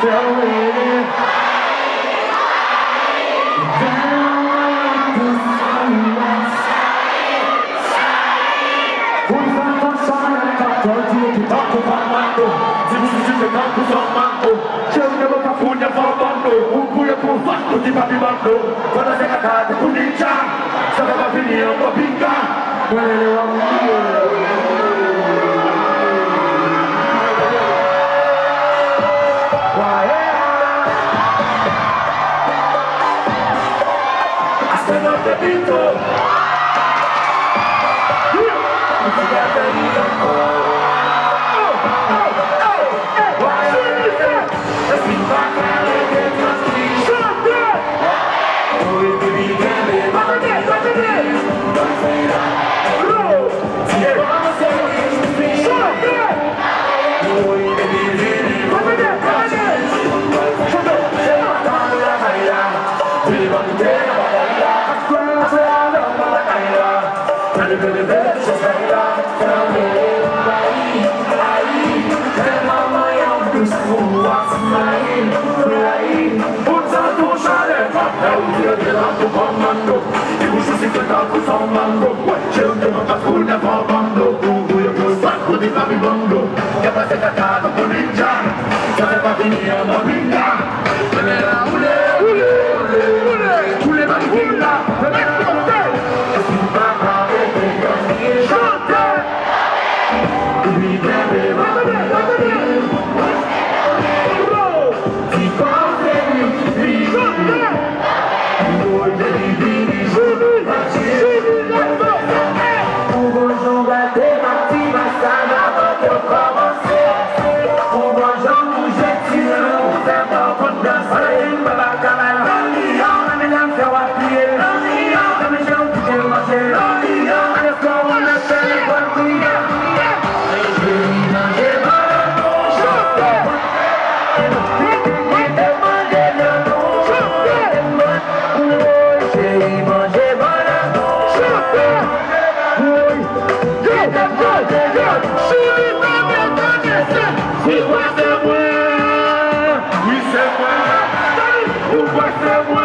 Tell me Tutti papi bando, quando sei cagato, tu ninja Sapeva finire un po' pinga Non è comando O Barcelona.